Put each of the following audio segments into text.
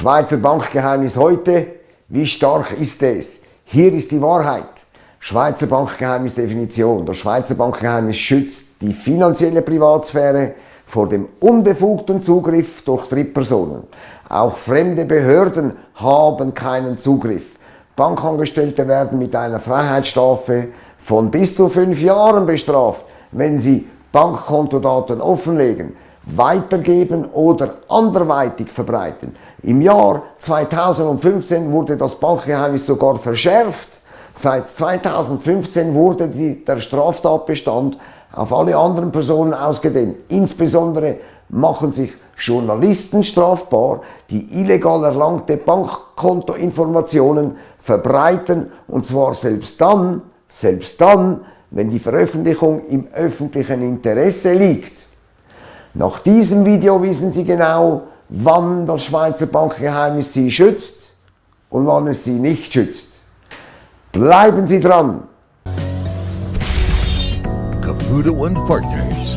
Schweizer Bankgeheimnis heute. Wie stark ist es? Hier ist die Wahrheit. Schweizer Bankgeheimnis Definition. Das Schweizer Bankgeheimnis schützt die finanzielle Privatsphäre vor dem unbefugten Zugriff durch Drittpersonen. Auch fremde Behörden haben keinen Zugriff. Bankangestellte werden mit einer Freiheitsstrafe von bis zu fünf Jahren bestraft, wenn sie Bankkontodaten offenlegen, weitergeben oder anderweitig verbreiten. Im Jahr 2015 wurde das Bankgeheimnis sogar verschärft. Seit 2015 wurde die, der Straftatbestand auf alle anderen Personen ausgedehnt. Insbesondere machen sich Journalisten strafbar, die illegal erlangte Bankkontoinformationen verbreiten und zwar selbst dann, selbst dann, wenn die Veröffentlichung im öffentlichen Interesse liegt. Nach diesem Video wissen Sie genau, wann das Schweizer Bankgeheimnis Sie schützt und wann es Sie nicht schützt. Bleiben Sie dran! Caputo and Partners,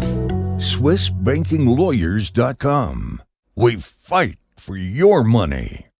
SwissBankingLawyers.com. We fight for your money.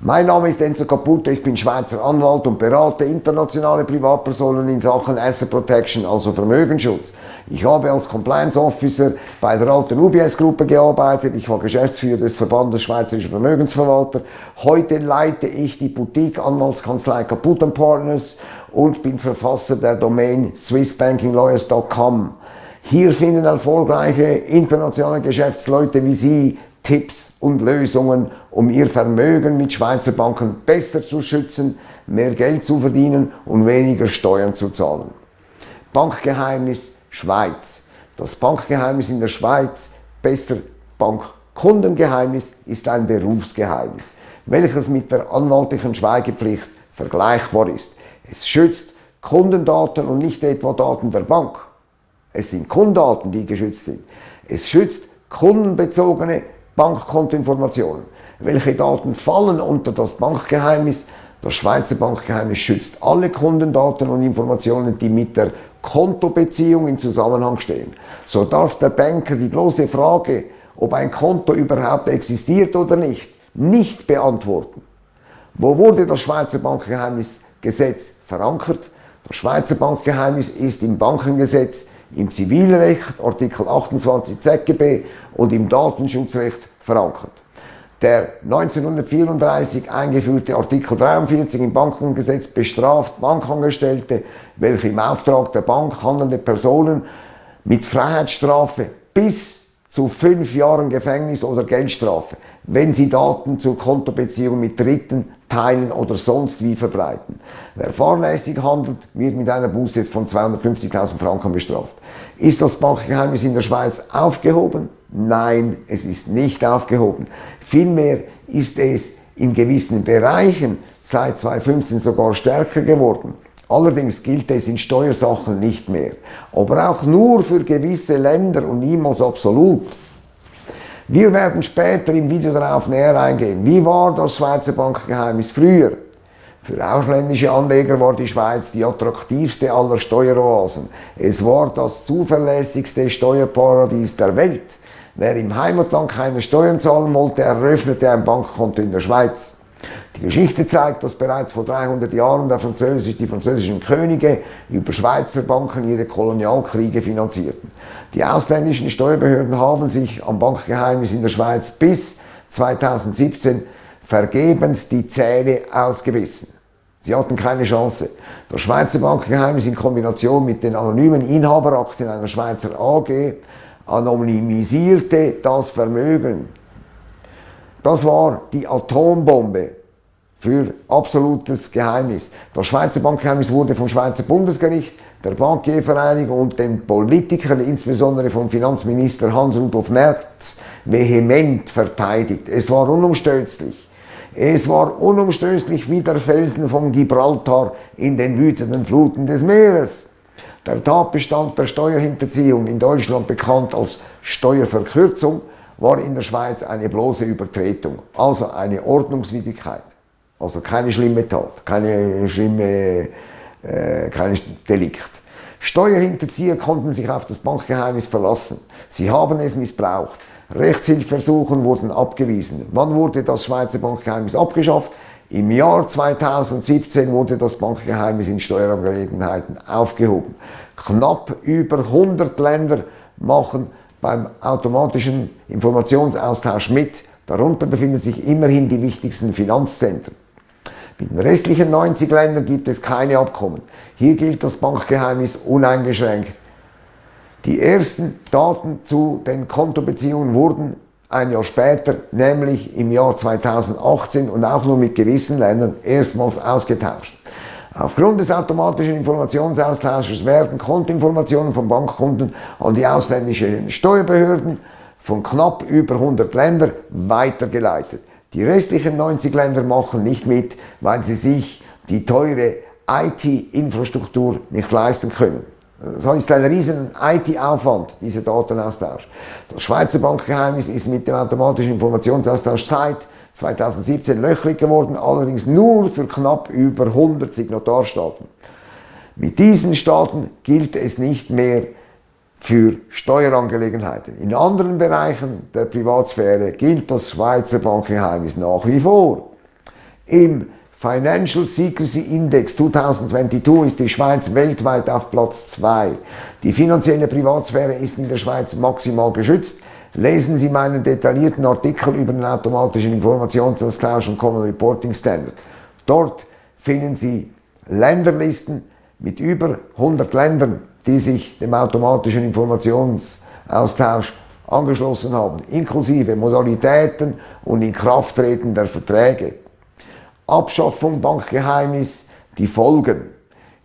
Mein Name ist Enzo Caputo, ich bin Schweizer Anwalt und berate internationale Privatpersonen in Sachen Asset Protection, also Vermögensschutz. Ich habe als Compliance Officer bei der alten UBS-Gruppe gearbeitet, ich war Geschäftsführer des Verbandes Schweizerischer Vermögensverwalter. Heute leite ich die Boutique-Anwaltskanzlei Caputo Partners und bin Verfasser der Domain swissbankinglawyers.com. Hier finden erfolgreiche internationale Geschäftsleute wie Sie Tipps und Lösungen, um Ihr Vermögen mit Schweizer Banken besser zu schützen, mehr Geld zu verdienen und weniger Steuern zu zahlen. Bankgeheimnis Schweiz. Das Bankgeheimnis in der Schweiz, besser Bankkundengeheimnis, ist ein Berufsgeheimnis, welches mit der anwaltlichen Schweigepflicht vergleichbar ist. Es schützt Kundendaten und nicht etwa Daten der Bank. Es sind Kundendaten, die geschützt sind. Es schützt kundenbezogene Bankkontoinformationen. Welche Daten fallen unter das Bankgeheimnis? Das Schweizer Bankgeheimnis schützt alle Kundendaten und Informationen, die mit der Kontobeziehung in Zusammenhang stehen. So darf der Banker die bloße Frage, ob ein Konto überhaupt existiert oder nicht, nicht beantworten. Wo wurde das Schweizer Bankgeheimnisgesetz verankert? Das Schweizer Bankgeheimnis ist im Bankengesetz im Zivilrecht, Artikel 28 ZGB und im Datenschutzrecht verankert. Der 1934 eingeführte Artikel 43 im Bankengesetz bestraft Bankangestellte, welche im Auftrag der Bank handelnde Personen mit Freiheitsstrafe bis zu fünf Jahren Gefängnis oder Geldstrafe, wenn sie Daten zur Kontobeziehung mit Dritten teilen oder sonst wie verbreiten. Wer fahrlässig handelt, wird mit einer Buße von 250.000 Franken bestraft. Ist das Bankgeheimnis in der Schweiz aufgehoben? Nein, es ist nicht aufgehoben. Vielmehr ist es in gewissen Bereichen seit 2015 sogar stärker geworden. Allerdings gilt es in Steuersachen nicht mehr, aber auch nur für gewisse Länder und niemals absolut. Wir werden später im Video darauf näher eingehen. Wie war das Schweizer Bankgeheimnis früher? Für ausländische Anleger war die Schweiz die attraktivste aller Steueroasen. Es war das zuverlässigste Steuerparadies der Welt. Wer im Heimatland keine Steuern zahlen wollte, eröffnete ein Bankkonto in der Schweiz. Die Geschichte zeigt, dass bereits vor 300 Jahren der Französisch, die französischen Könige über Schweizer Banken ihre Kolonialkriege finanzierten. Die ausländischen Steuerbehörden haben sich am Bankgeheimnis in der Schweiz bis 2017 vergebens die Zähne ausgebissen. Sie hatten keine Chance. Das Schweizer Bankgeheimnis in Kombination mit den anonymen Inhaberaktien einer Schweizer AG anonymisierte das Vermögen. Das war die Atombombe für absolutes Geheimnis. Das Schweizer Bankgeheimnis wurde vom Schweizer Bundesgericht, der Bankiervereinigung und den Politikern, insbesondere vom Finanzminister Hans-Rudolf Merz, vehement verteidigt. Es war unumstößlich. Es war unumstößlich wie der Felsen von Gibraltar in den wütenden Fluten des Meeres. Der Tatbestand der Steuerhinterziehung, in Deutschland bekannt als Steuerverkürzung, war in der Schweiz eine bloße Übertretung, also eine Ordnungswidrigkeit. Also keine schlimme Tat, keine schlimme, äh, kein Delikt. Steuerhinterzieher konnten sich auf das Bankgeheimnis verlassen. Sie haben es missbraucht. Rechtshilfeversuchen wurden abgewiesen. Wann wurde das Schweizer Bankgeheimnis abgeschafft? Im Jahr 2017 wurde das Bankgeheimnis in Steuerangelegenheiten aufgehoben. Knapp über 100 Länder machen beim automatischen Informationsaustausch mit. Darunter befinden sich immerhin die wichtigsten Finanzzentren. Mit den restlichen 90 Ländern gibt es keine Abkommen. Hier gilt das Bankgeheimnis uneingeschränkt. Die ersten Daten zu den Kontobeziehungen wurden ein Jahr später, nämlich im Jahr 2018 und auch nur mit gewissen Ländern erstmals ausgetauscht. Aufgrund des automatischen Informationsaustausches werden Kontoinformationen von Bankkunden an die ausländischen Steuerbehörden von knapp über 100 Ländern weitergeleitet. Die restlichen 90 Länder machen nicht mit, weil sie sich die teure IT-Infrastruktur nicht leisten können. So ist ein riesen IT-Aufwand, dieser Datenaustausch. Das Schweizer Bankgeheimnis ist mit dem automatischen Informationsaustausch seit 2017 löchrig geworden, allerdings nur für knapp über 100 Signatarstaaten. Mit diesen Staaten gilt es nicht mehr für Steuerangelegenheiten. In anderen Bereichen der Privatsphäre gilt das Schweizer Bankgeheimnis nach wie vor. Im Financial Secrecy Index 2022 ist die Schweiz weltweit auf Platz 2. Die finanzielle Privatsphäre ist in der Schweiz maximal geschützt. Lesen Sie meinen detaillierten Artikel über den automatischen Informationsaustausch und Common Reporting Standard. Dort finden Sie Länderlisten mit über 100 Ländern, die sich dem automatischen Informationsaustausch angeschlossen haben, inklusive Modalitäten und Inkrafttreten der Verträge. Abschaffung Bankgeheimnis, die Folgen.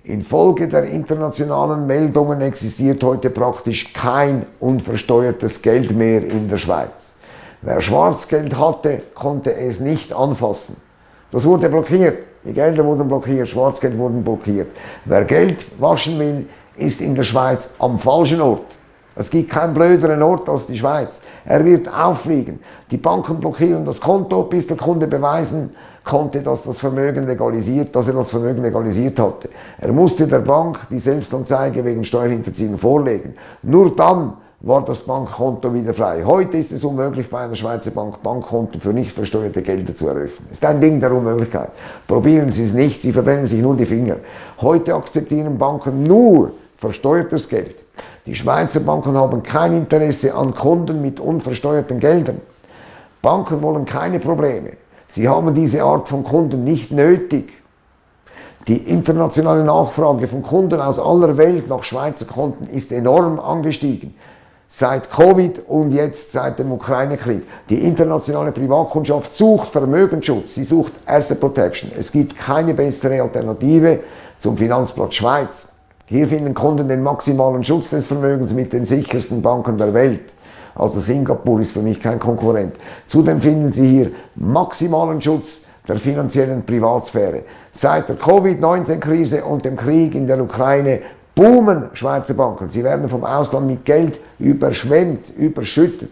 Infolge der internationalen Meldungen existiert heute praktisch kein unversteuertes Geld mehr in der Schweiz. Wer Schwarzgeld hatte, konnte es nicht anfassen. Das wurde blockiert. Die Gelder wurden blockiert, Schwarzgeld wurden blockiert. Wer Geld waschen will, ist in der Schweiz am falschen Ort. Es gibt keinen blöderen Ort als die Schweiz. Er wird auffliegen. Die Banken blockieren das Konto, bis der Kunde beweisen konnte, dass das Vermögen legalisiert, dass er das Vermögen legalisiert hatte. Er musste der Bank die Selbstanzeige wegen Steuerhinterziehung vorlegen. Nur dann war das Bankkonto wieder frei. Heute ist es unmöglich, bei einer Schweizer Bank Bankkonten für nicht versteuerte Gelder zu eröffnen. Ist ein Ding der Unmöglichkeit. Probieren Sie es nicht, Sie verbrennen sich nur die Finger. Heute akzeptieren Banken nur versteuertes Geld. Die Schweizer Banken haben kein Interesse an Kunden mit unversteuerten Geldern. Banken wollen keine Probleme. Sie haben diese Art von Kunden nicht nötig. Die internationale Nachfrage von Kunden aus aller Welt nach Schweizer Konten ist enorm angestiegen. Seit Covid und jetzt seit dem Ukraine-Krieg. Die internationale Privatkundschaft sucht Vermögensschutz, sie sucht Asset Protection. Es gibt keine bessere Alternative zum Finanzplatz Schweiz. Hier finden Kunden den maximalen Schutz des Vermögens mit den sichersten Banken der Welt. Also Singapur ist für mich kein Konkurrent. Zudem finden Sie hier maximalen Schutz der finanziellen Privatsphäre. Seit der Covid-19-Krise und dem Krieg in der Ukraine boomen Schweizer Banken. Sie werden vom Ausland mit Geld überschwemmt, überschüttet.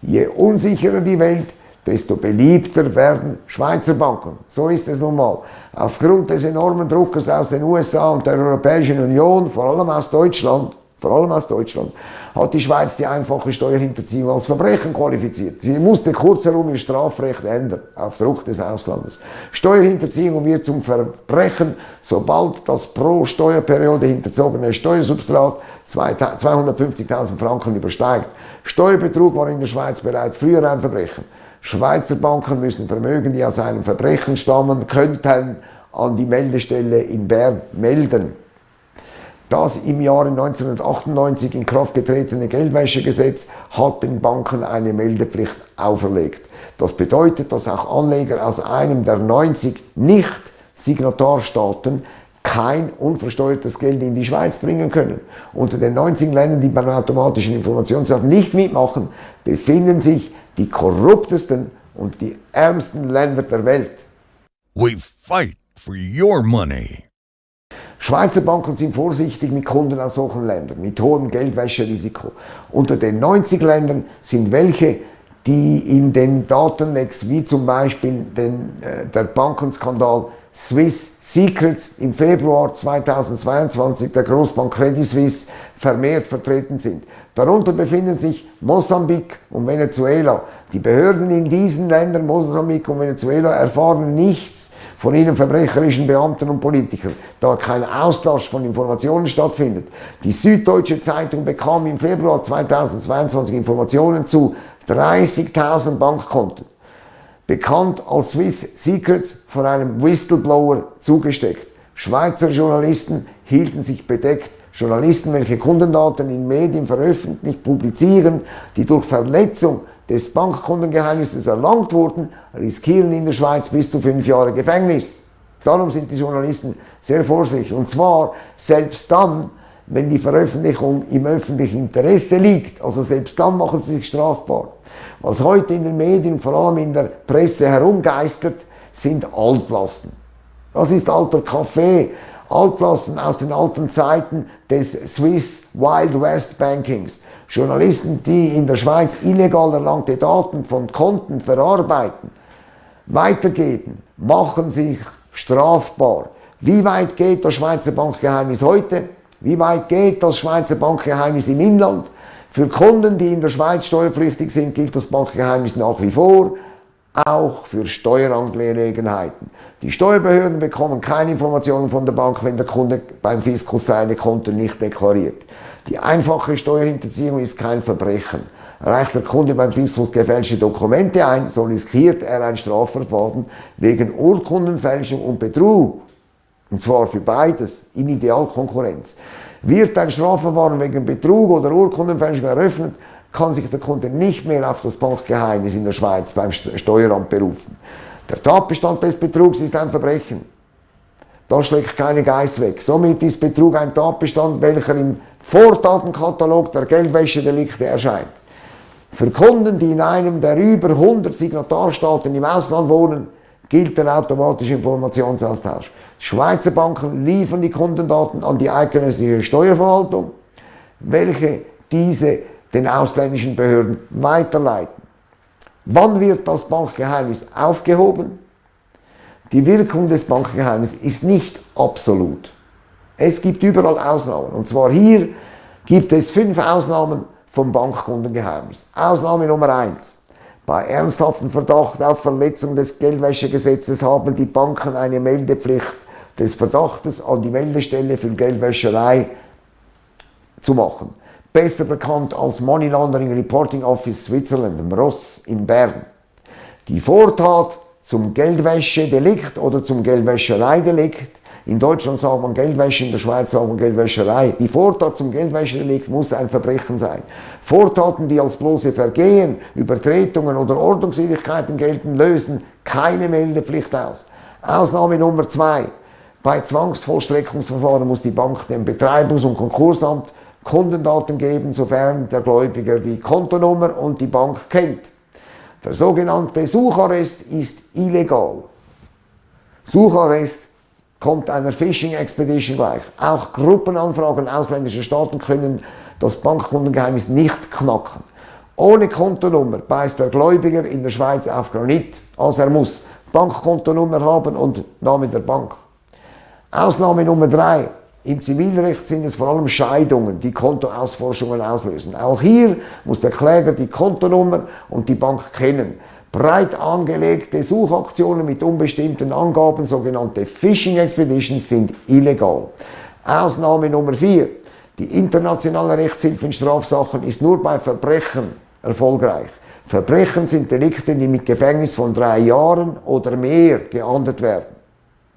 Je unsicherer die Welt, desto beliebter werden Schweizer Banken. So ist es nun mal. Aufgrund des enormen Druckes aus den USA und der Europäischen Union, vor allem aus Deutschland, vor allem aus Deutschland, hat die Schweiz die einfache Steuerhinterziehung als Verbrechen qualifiziert. Sie musste kurzherum ihr Strafrecht ändern, auf Druck des Auslandes. Steuerhinterziehung wird zum Verbrechen, sobald das pro Steuerperiode hinterzogene Steuersubstrat 250.000 Franken übersteigt. Steuerbetrug war in der Schweiz bereits früher ein Verbrechen. Schweizer Banken müssen Vermögen, die aus einem Verbrechen stammen könnten, an die Meldestelle in Bern melden. Das im Jahre 1998 in Kraft getretene Geldwäschegesetz hat den Banken eine Meldepflicht auferlegt. Das bedeutet, dass auch Anleger aus einem der 90 Nicht-Signatarstaaten kein unversteuertes Geld in die Schweiz bringen können. Unter den 19 Ländern, die beim automatischen Informationssaat nicht mitmachen, befinden sich die korruptesten und die ärmsten Länder der Welt. We fight for your money. Schweizer Banken sind vorsichtig mit Kunden aus solchen Ländern, mit hohem Geldwäscherisiko. Unter den 90 Ländern sind welche, die in den Datenlecks, wie zum Beispiel den, äh, der Bankenskandal Swiss Secrets im Februar 2022 der Großbank Credit Suisse vermehrt vertreten sind. Darunter befinden sich Mosambik und Venezuela. Die Behörden in diesen Ländern, Mosambik und Venezuela, erfahren nichts von ihren verbrecherischen Beamten und Politikern, da kein Austausch von Informationen stattfindet. Die Süddeutsche Zeitung bekam im Februar 2022 Informationen zu 30.000 Bankkonten, bekannt als Swiss Secrets von einem Whistleblower zugesteckt. Schweizer Journalisten hielten sich bedeckt. Journalisten, welche Kundendaten in Medien veröffentlicht, publizieren, die durch Verletzung des Bankkundengeheimnisses erlangt wurden, riskieren in der Schweiz bis zu fünf Jahre Gefängnis. Darum sind die Journalisten sehr vorsichtig. Und zwar selbst dann, wenn die Veröffentlichung im öffentlichen Interesse liegt. Also selbst dann machen sie sich strafbar. Was heute in den Medien, vor allem in der Presse herumgeistert, sind Altlasten. Das ist alter Kaffee, Altlasten aus den alten Zeiten des Swiss Wild West Bankings. Journalisten, die in der Schweiz illegal erlangte Daten von Konten verarbeiten, weitergeben, machen sich strafbar. Wie weit geht das Schweizer Bankgeheimnis heute? Wie weit geht das Schweizer Bankgeheimnis im Inland? Für Kunden, die in der Schweiz steuerpflichtig sind, gilt das Bankgeheimnis nach wie vor, auch für Steuerangelegenheiten. Die Steuerbehörden bekommen keine Informationen von der Bank, wenn der Kunde beim Fiskus seine Konten nicht deklariert. Die einfache Steuerhinterziehung ist kein Verbrechen. Reicht der Kunde beim Fiskus gefälschte Dokumente ein, so riskiert er ein Strafverfahren wegen Urkundenfälschung und Betrug. Und zwar für beides in Idealkonkurrenz. Wird ein Strafverfahren wegen Betrug oder Urkundenfälschung eröffnet, kann sich der Kunde nicht mehr auf das Bankgeheimnis in der Schweiz beim Steueramt berufen. Der Tatbestand des Betrugs ist ein Verbrechen. Da schlägt keine Geist weg. Somit ist Betrug ein Tatbestand, welcher im Vortatenkatalog der Geldwäschedelikte erscheint. Für Kunden, die in einem der über 100 Signatarstaaten im Ausland wohnen, gilt der automatische Informationsaustausch. Schweizer Banken liefern die Kundendaten an die eidgenössische Steuerverwaltung, welche diese den ausländischen Behörden weiterleiten. Wann wird das Bankgeheimnis aufgehoben? Die Wirkung des Bankgeheimnisses ist nicht absolut. Es gibt überall Ausnahmen. Und zwar hier gibt es fünf Ausnahmen vom Bankkundengeheimnis. Ausnahme Nummer eins: Bei ernsthaftem Verdacht auf Verletzung des Geldwäschegesetzes haben die Banken eine Meldepflicht des Verdachtes an die Meldestelle für Geldwäscherei zu machen. Besser bekannt als Money Laundering Reporting Office Switzerland, MROS in Bern. Die Vortat zum Geldwäschedelikt oder zum Geldwäschereidelikt in Deutschland sagt man Geldwäsche, in der Schweiz sagt man Geldwäscherei. Die Vortat zum Geldwäschedelikt muss ein Verbrechen sein. Vortaten, die als bloße Vergehen, Übertretungen oder Ordnungswidrigkeiten gelten, lösen keine Meldepflicht aus. Ausnahme Nummer zwei. Bei Zwangsvollstreckungsverfahren muss die Bank dem Betreibungs- und Konkursamt Kundendaten geben, sofern der Gläubiger die Kontonummer und die Bank kennt. Der sogenannte Sucharrest ist illegal. Sucharrest kommt einer Phishing Expedition gleich. Auch Gruppenanfragen ausländischer Staaten können das Bankkundengeheimnis nicht knacken. Ohne Kontonummer beißt der Gläubiger in der Schweiz auf Granit. Also er muss Bankkontonummer haben und Name der Bank. Ausnahme Nummer drei. Im Zivilrecht sind es vor allem Scheidungen, die Kontoausforschungen auslösen. Auch hier muss der Kläger die Kontonummer und die Bank kennen. Breit angelegte Suchaktionen mit unbestimmten Angaben, sogenannte Phishing Expeditions, sind illegal. Ausnahme Nummer 4. Die internationale Rechtshilfe in Strafsachen ist nur bei Verbrechen erfolgreich. Verbrechen sind Delikte, die mit Gefängnis von drei Jahren oder mehr geahndet werden.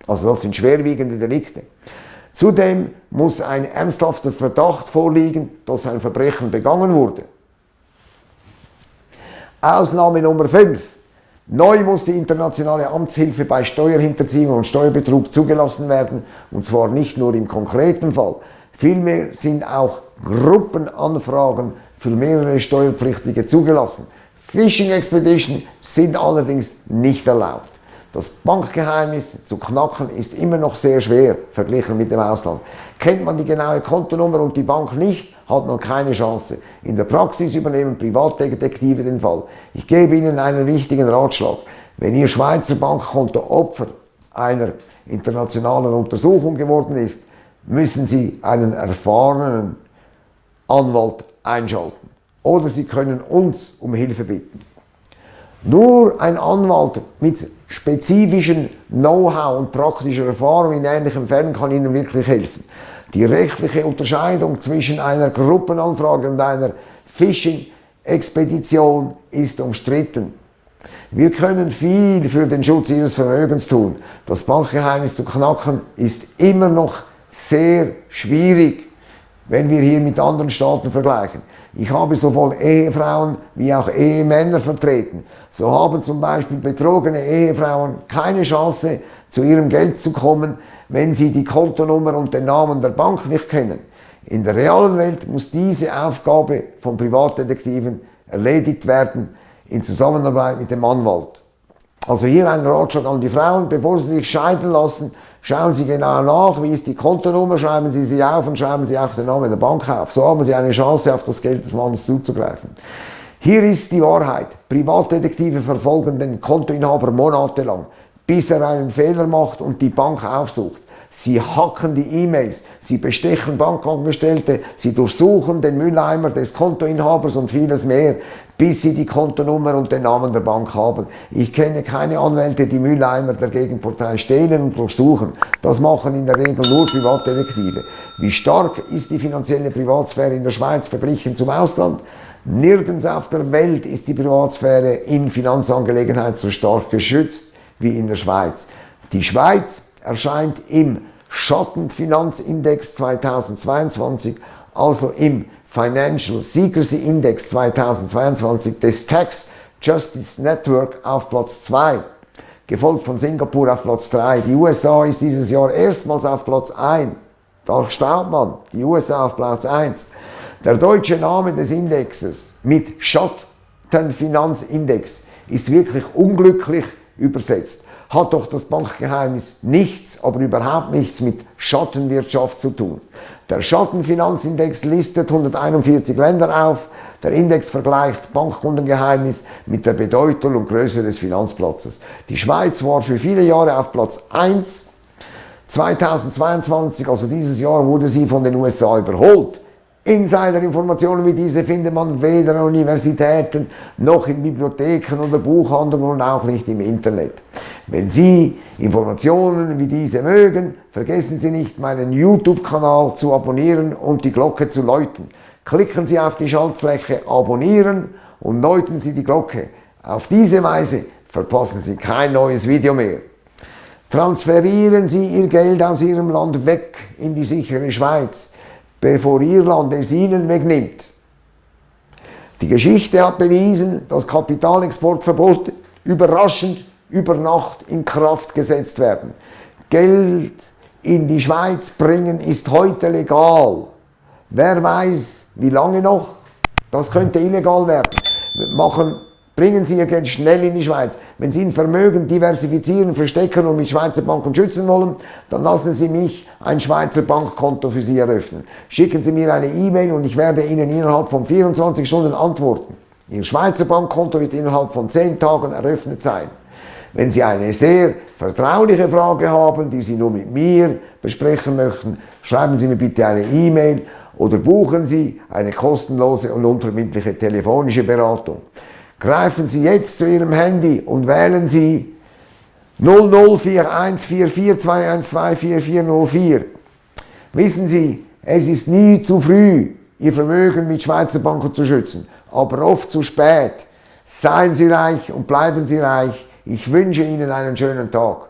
Also das sind schwerwiegende Delikte. Zudem muss ein ernsthafter Verdacht vorliegen, dass ein Verbrechen begangen wurde. Ausnahme Nummer 5. Neu muss die internationale Amtshilfe bei Steuerhinterziehung und Steuerbetrug zugelassen werden, und zwar nicht nur im konkreten Fall. Vielmehr sind auch Gruppenanfragen für mehrere Steuerpflichtige zugelassen. Phishing Expedition sind allerdings nicht erlaubt. Das Bankgeheimnis zu knacken ist immer noch sehr schwer verglichen mit dem Ausland. Kennt man die genaue Kontonummer und die Bank nicht, hat man keine Chance. In der Praxis übernehmen Privatdetektive den Fall. Ich gebe Ihnen einen wichtigen Ratschlag. Wenn Ihr Schweizer Bankkonto Opfer einer internationalen Untersuchung geworden ist, müssen Sie einen erfahrenen Anwalt einschalten. Oder Sie können uns um Hilfe bitten. Nur ein Anwalt mit spezifischem Know-how und praktischer Erfahrung in ähnlichen Fällen kann Ihnen wirklich helfen. Die rechtliche Unterscheidung zwischen einer Gruppenanfrage und einer Phishing-Expedition ist umstritten. Wir können viel für den Schutz Ihres Vermögens tun. Das Bankgeheimnis zu knacken ist immer noch sehr schwierig, wenn wir hier mit anderen Staaten vergleichen. Ich habe sowohl Ehefrauen wie auch Ehemänner vertreten. So haben zum Beispiel betrogene Ehefrauen keine Chance, zu ihrem Geld zu kommen, wenn sie die Kontonummer und den Namen der Bank nicht kennen. In der realen Welt muss diese Aufgabe von Privatdetektiven erledigt werden in Zusammenarbeit mit dem Anwalt. Also hier ein Ratschlag an die Frauen, bevor sie sich scheiden lassen, schauen Sie genau nach, wie ist die Kontonummer, schreiben Sie sie auf und schreiben Sie auch den Namen der Bank auf. So haben Sie eine Chance, auf das Geld des Mannes zuzugreifen. Hier ist die Wahrheit. Privatdetektive verfolgen den Kontoinhaber monatelang, bis er einen Fehler macht und die Bank aufsucht. Sie hacken die E-Mails, sie bestechen Bankangestellte, sie durchsuchen den Mülleimer des Kontoinhabers und vieles mehr, bis sie die Kontonummer und den Namen der Bank haben. Ich kenne keine Anwälte, die Mülleimer der Gegenpartei stehlen und durchsuchen. Das machen in der Regel nur Privatdetektive. Wie stark ist die finanzielle Privatsphäre in der Schweiz verglichen zum Ausland? Nirgends auf der Welt ist die Privatsphäre in Finanzangelegenheiten so stark geschützt wie in der Schweiz. Die Schweiz erscheint im Schattenfinanzindex 2022, also im Financial Secrecy Index 2022 des Tax Justice Network auf Platz 2, gefolgt von Singapur auf Platz 3. Die USA ist dieses Jahr erstmals auf Platz 1. Da staunt man, die USA auf Platz 1. Der deutsche Name des Indexes mit Schattenfinanzindex ist wirklich unglücklich übersetzt hat doch das Bankgeheimnis nichts, aber überhaupt nichts mit Schattenwirtschaft zu tun. Der Schattenfinanzindex listet 141 Länder auf. Der Index vergleicht Bankkundengeheimnis mit der Bedeutung und Größe des Finanzplatzes. Die Schweiz war für viele Jahre auf Platz 1. 2022, also dieses Jahr, wurde sie von den USA überholt. Insiderinformationen wie diese findet man weder an Universitäten noch in Bibliotheken oder Buchhandlungen und auch nicht im Internet. Wenn Sie Informationen wie diese mögen, vergessen Sie nicht, meinen YouTube-Kanal zu abonnieren und die Glocke zu läuten. Klicken Sie auf die Schaltfläche Abonnieren und läuten Sie die Glocke. Auf diese Weise verpassen Sie kein neues Video mehr. Transferieren Sie Ihr Geld aus Ihrem Land weg in die sichere Schweiz bevor Irland es ihnen wegnimmt. Die Geschichte hat bewiesen, dass Kapitalexportverbote überraschend über Nacht in Kraft gesetzt werden. Geld in die Schweiz bringen ist heute legal. Wer weiß, wie lange noch? Das könnte illegal werden. Machen Bringen Sie Ihr Geld schnell in die Schweiz. Wenn Sie ein Vermögen diversifizieren, verstecken und mit Schweizer Banken schützen wollen, dann lassen Sie mich ein Schweizer Bankkonto für Sie eröffnen. Schicken Sie mir eine E-Mail und ich werde Ihnen innerhalb von 24 Stunden antworten. Ihr Schweizer Bankkonto wird innerhalb von 10 Tagen eröffnet sein. Wenn Sie eine sehr vertrauliche Frage haben, die Sie nur mit mir besprechen möchten, schreiben Sie mir bitte eine E-Mail oder buchen Sie eine kostenlose und unverbindliche telefonische Beratung. Greifen Sie jetzt zu Ihrem Handy und wählen Sie 00414421244404. Wissen Sie, es ist nie zu früh, Ihr Vermögen mit Schweizer Banken zu schützen, aber oft zu spät. Seien Sie reich und bleiben Sie reich. Ich wünsche Ihnen einen schönen Tag.